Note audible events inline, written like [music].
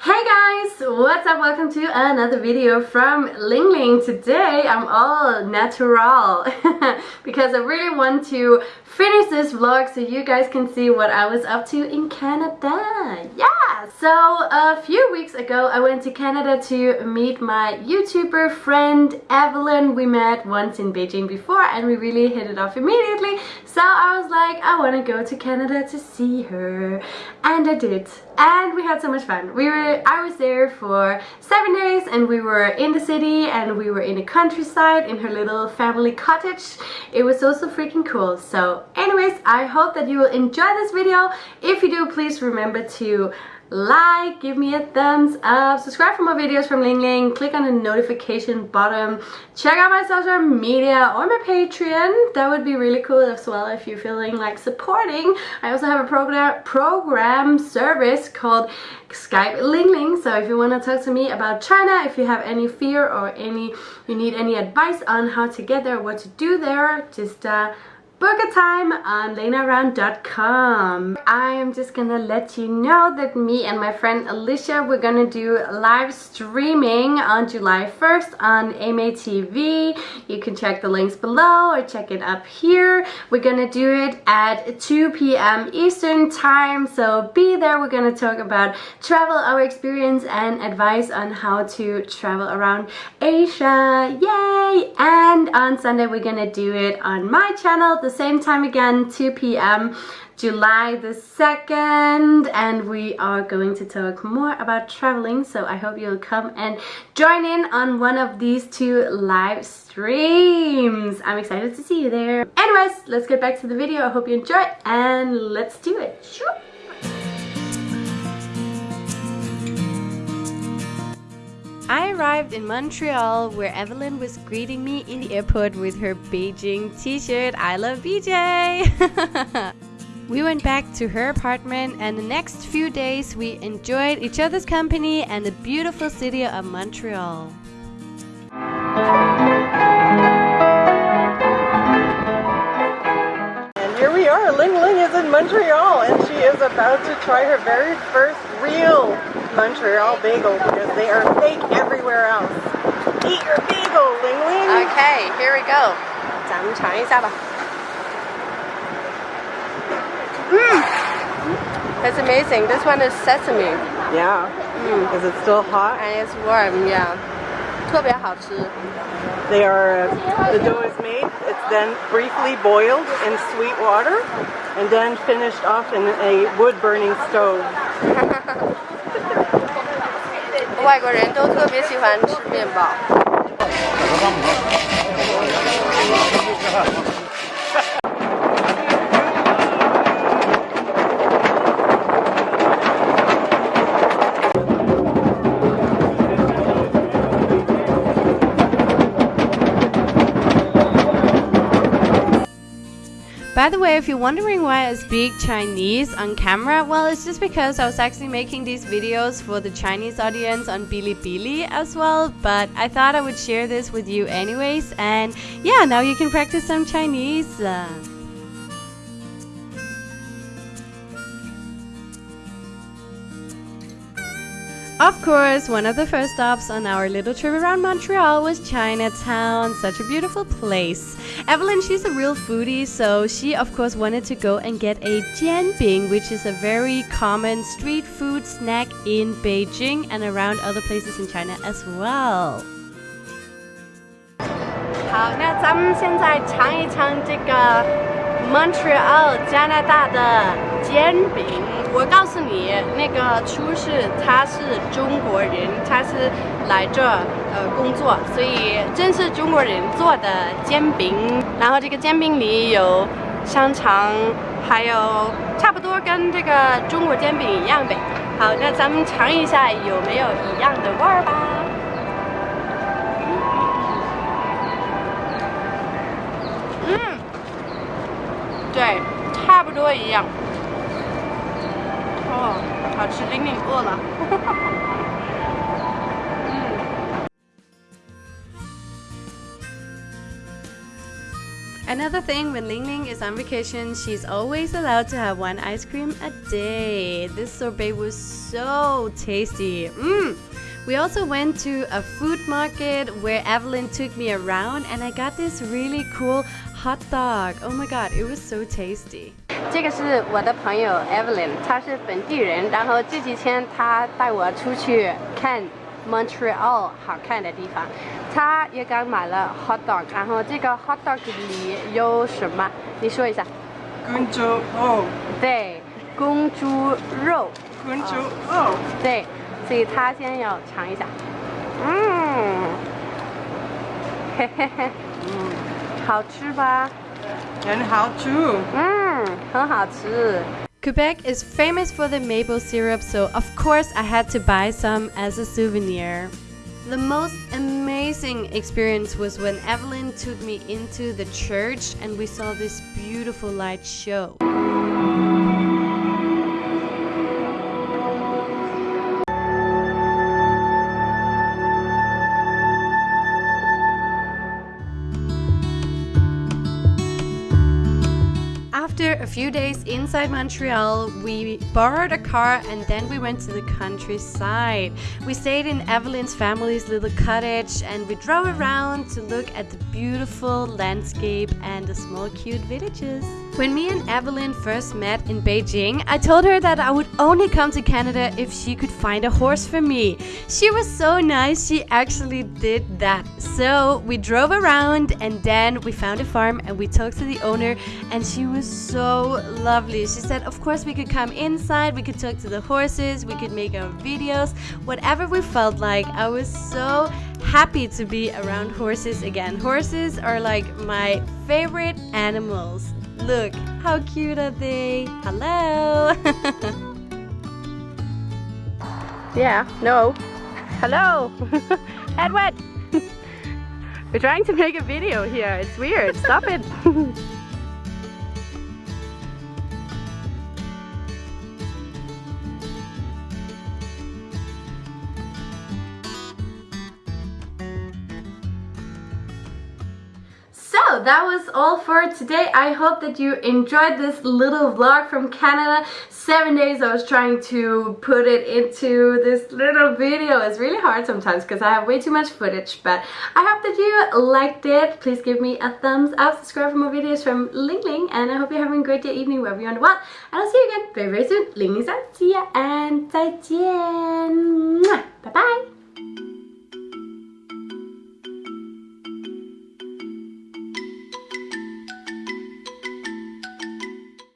Hey guys, what's up? Welcome to another video from Ling Ling. Today I'm all natural [laughs] because I really want to finish this vlog so you guys can see what I was up to in Canada. Yeah! So a few weeks ago I went to Canada to meet my YouTuber friend Evelyn. We met once in Beijing before and we really hit it off immediately. So I was like, I want to go to Canada to see her. And I did. And we had so much fun. We were I was there for seven days and we were in the city and we were in the countryside in her little family cottage. It was also freaking cool. So anyways i hope that you will enjoy this video. If you do please remember to like give me a thumbs up subscribe for more videos from ling ling click on the notification button check out my social media or my patreon. That would be really cool as well if you're feeling like supporting. I also have a program program service called skype ling ling. So if you want to talk to me about china if you have any fear or any you need any advice on how to get there what to do there just uh book a time on lenaround.com. I am just gonna let you know that me and my friend Alicia, we're gonna do live streaming on July 1st on AMA TV. You can check the links below or check it up here. We're gonna do it at 2 p.m. Eastern time, so be there. We're gonna talk about travel, our experience, and advice on how to travel around Asia. Yay! And on Sunday, we're gonna do it on my channel, the same time again 2 p.m July the 2nd and we are going to talk more about traveling so I hope you'll come and join in on one of these two live streams. I'm excited to see you there. Anyways let's get back to the video. I hope you enjoy and let's do it. I arrived in Montreal where Evelyn was greeting me in the airport with her Beijing t-shirt I love BJ! [laughs] we went back to her apartment and the next few days we enjoyed each other's company and the beautiful city of Montreal. Ling Ling is in Montreal and she is about to try her very first real Montreal bagel because they are fake everywhere else. Eat your bagel, Ling Ling! Okay, here we go. Mmm! That's amazing. This one is sesame. Yeah. Mm. Is it still hot? And it's warm, yeah. 特别好吃. They are, uh, the dough is made, it's then briefly boiled in sweet water and then finished off in a wood burning stove. [laughs] 外国人都特别喜欢吃面包。 [laughs] By the way, if you're wondering why I speak Chinese on camera, well, it's just because I was actually making these videos for the Chinese audience on Bilibili as well, but I thought I would share this with you anyways, and yeah, now you can practice some Chinese. Uh. Of course, one of the first stops on our little trip around Montreal was Chinatown, such a beautiful place. Evelyn, she's a real foodie, so she of course wanted to go and get a jianbing, which is a very common street food snack in Beijing and around other places in China as well. 好，那咱们现在尝一尝这个 Montreal 加拿大的煎饼。 我告诉你，那个厨师他是中国人，他是来这呃工作，所以真是中国人做的煎饼。然后这个煎饼里有香肠，还有差不多跟这个中国煎饼一样呗。好，那咱们尝一下有没有一样的味儿吧。嗯，对，差不多一样。哦，好吃，玲玲饿了。 Another thing when Ling Ling is on vacation, she's always allowed to have one ice cream a day. This sorbet was so tasty. Mmm. We also went to a food market where Evelyn took me around and I got this really cool hot dog. Oh my god, it was so tasty. 这个是我的朋友 Evelyn，她是本地人，然后这几天她带我出去看 Montreal 好看的地方。她也刚买了 hot dog，然后这个 hot dog 里有什么？你说一下。公猪肉。对，公猪肉。公猪肉。对，所以她先要尝一下。嗯，嘿嘿嘿，嗯，好吃吧？很好吃。嗯。Quebec is famous for the maple syrup, so of course I had to buy some as a souvenir. The most amazing experience was when Evelyn took me into the church and we saw this beautiful light show. Inside Montreal, we borrowed a car and then we went to the countryside. We stayed in Evelyn's family's little cottage and we drove around to look at the beautiful landscape and the small cute villages. When me and Evelyn first met in Beijing, I told her that I would only come to Canada if she could find a horse for me. She was so nice, she actually did that. So we drove around and then we found a farm and we talked to the owner and she was so lovely. She said, of course, we could come inside, we could talk to the horses, we could make our videos, whatever we felt like. I was so happy to be around horses again. Horses are like my favorite animals. Look, how cute are they? Hello! [laughs] yeah, no. Hello! [laughs] Edward! [laughs] We're trying to make a video here. It's weird. Stop it. That was all for today. I hope that you enjoyed this little vlog from Canada. Seven days I was trying to put it into this little video. It's really hard sometimes because I have way too much footage. But I hope that you liked it. Please give me a thumbs up. Subscribe for more videos from Ling Ling. And I hope you're having a great day, evening, wherever you're in the world. And I'll see you again very, very soon. Ling Ling out. See ya and 再见. Bye bye.